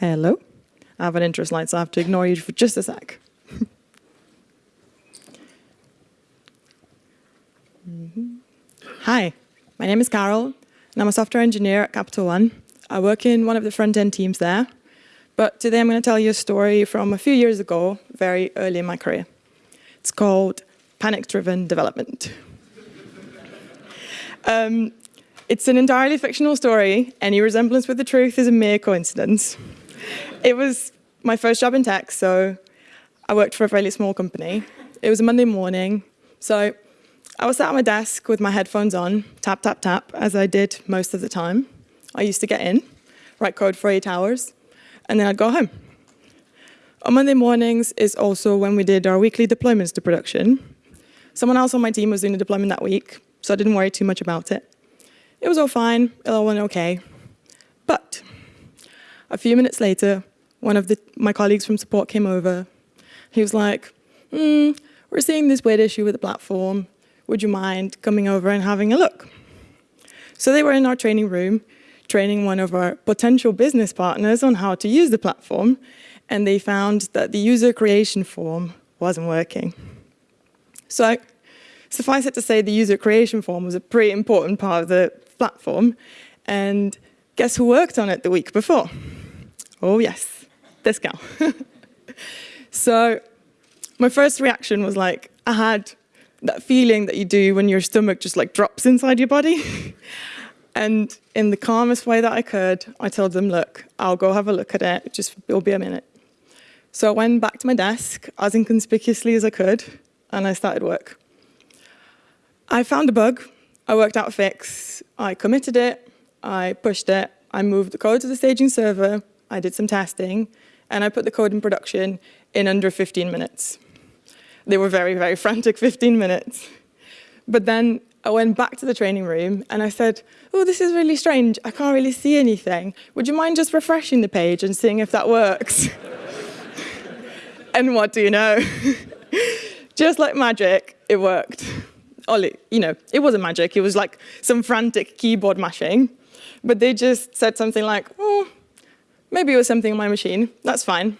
Hello. I have an interest slide, so I have to ignore you for just a sec. Hi, my name is Carol, and I'm a software engineer at Capital One. I work in one of the front-end teams there, but today I'm going to tell you a story from a few years ago, very early in my career. It's called Panic-Driven Development. um, it's an entirely fictional story. Any resemblance with the truth is a mere coincidence. It was my first job in tech, so I worked for a fairly small company. It was a Monday morning, so I was sat at my desk with my headphones on, tap, tap, tap, as I did most of the time. I used to get in, write code for eight hours, and then I'd go home. On Monday mornings is also when we did our weekly deployments to production. Someone else on my team was doing the deployment that week, so I didn't worry too much about it. It was all fine, it all went okay. But a few minutes later, one of the, my colleagues from support came over. He was like, hmm, we're seeing this weird issue with the platform would you mind coming over and having a look? So they were in our training room, training one of our potential business partners on how to use the platform, and they found that the user creation form wasn't working. So suffice it to say, the user creation form was a pretty important part of the platform, and guess who worked on it the week before? Oh yes, this gal. so my first reaction was like, I had that feeling that you do when your stomach just like drops inside your body. and in the calmest way that I could, I told them, look, I'll go have a look at it, just it'll be a minute. So I went back to my desk as inconspicuously as I could, and I started work. I found a bug, I worked out a fix, I committed it, I pushed it, I moved the code to the staging server, I did some testing, and I put the code in production in under 15 minutes. They were very, very frantic 15 minutes. But then I went back to the training room and I said, oh, this is really strange. I can't really see anything. Would you mind just refreshing the page and seeing if that works? and what do you know? just like magic, it worked. Ollie, you know, it wasn't magic. It was like some frantic keyboard mashing. But they just said something like, oh, maybe it was something on my machine. That's fine.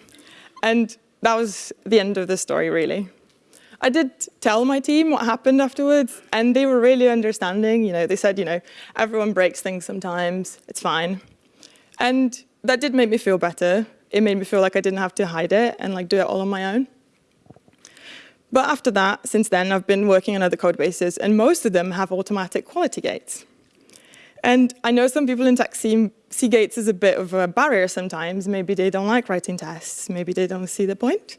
And that was the end of the story, really. I did tell my team what happened afterwards, and they were really understanding. You know, they said, you know, everyone breaks things sometimes, it's fine. And that did make me feel better. It made me feel like I didn't have to hide it and like do it all on my own. But after that, since then, I've been working on other code bases, and most of them have automatic quality gates. And I know some people in tech see, gates as a bit of a barrier sometimes. Maybe they don't like writing tests. Maybe they don't see the point.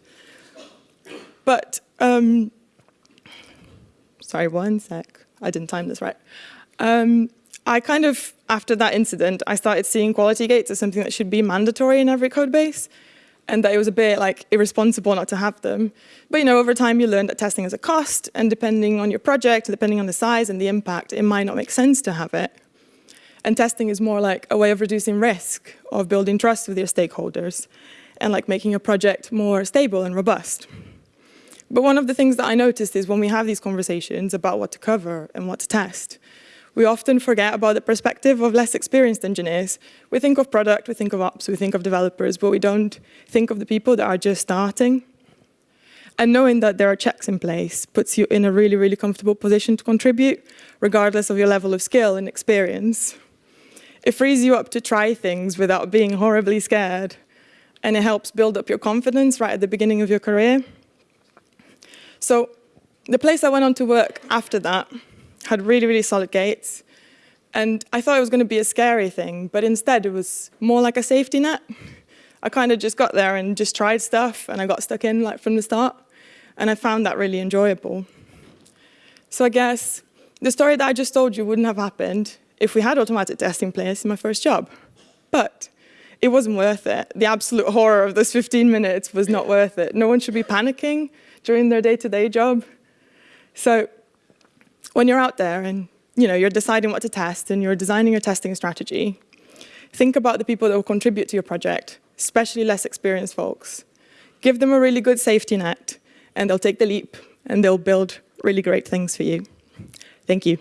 But um, sorry, one sec. I didn't time this right. Um, I kind of, after that incident, I started seeing quality gates as something that should be mandatory in every code base and that it was a bit like irresponsible not to have them. But you know, over time you learn that testing is a cost and depending on your project, depending on the size and the impact, it might not make sense to have it. And testing is more like a way of reducing risk, of building trust with your stakeholders and like making a project more stable and robust. But one of the things that I noticed is when we have these conversations about what to cover and what to test, we often forget about the perspective of less experienced engineers. We think of product, we think of ops, we think of developers, but we don't think of the people that are just starting. And knowing that there are checks in place puts you in a really, really comfortable position to contribute, regardless of your level of skill and experience. It frees you up to try things without being horribly scared, and it helps build up your confidence right at the beginning of your career. So the place I went on to work after that had really, really solid gates. And I thought it was going to be a scary thing, but instead it was more like a safety net. I kind of just got there and just tried stuff and I got stuck in like from the start. And I found that really enjoyable. So I guess the story that I just told you wouldn't have happened if we had automatic testing place in my first job. But it wasn't worth it. The absolute horror of those 15 minutes was not worth it. No one should be panicking during their day-to-day -day job. So when you're out there and you know, you're deciding what to test and you're designing your testing strategy, think about the people that will contribute to your project, especially less experienced folks. Give them a really good safety net and they'll take the leap and they'll build really great things for you. Thank you.